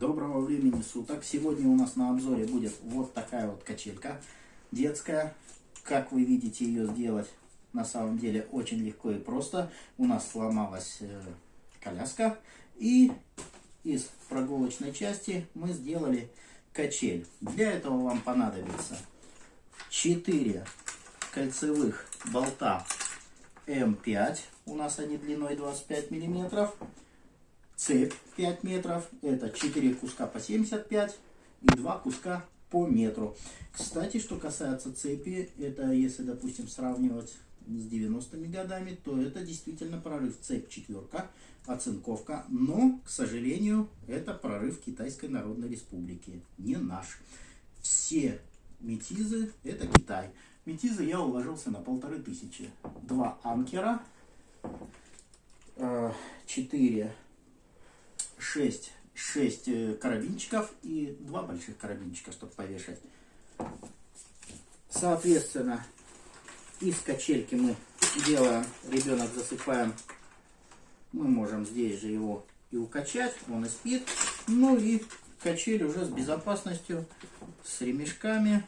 Доброго времени суток. Сегодня у нас на обзоре будет вот такая вот качелька детская. Как вы видите ее сделать на самом деле очень легко и просто. У нас сломалась э, коляска и из прогулочной части мы сделали качель. Для этого вам понадобится 4 кольцевых болта М5. У нас они длиной 25 миллиметров цепь 5 метров, это 4 куска по 75 и 2 куска по метру. Кстати, что касается цепи, это если, допустим, сравнивать с 90-ми годами, то это действительно прорыв цепь четверка, оцинковка, но, к сожалению, это прорыв Китайской Народной Республики, не наш. Все метизы это Китай. Метизы я уложился на полторы тысячи. Два анкера, 4 э, 6, 6 э, карабинчиков и два больших карабинчика, чтобы повешать. Соответственно, из качельки мы делаем, ребенок засыпаем, мы можем здесь же его и укачать, он и спит. Ну и качель уже с безопасностью, с ремешками.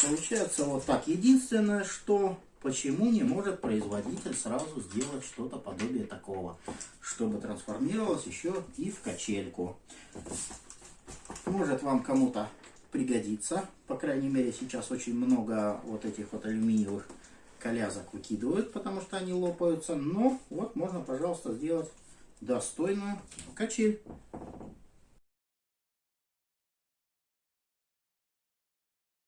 Получается вот так. Единственное, что Почему не может производитель сразу сделать что-то подобие такого, чтобы трансформировалось еще и в качельку? Может вам кому-то пригодится. По крайней мере, сейчас очень много вот этих вот алюминиевых колясок выкидывают, потому что они лопаются. Но вот можно, пожалуйста, сделать достойную качель.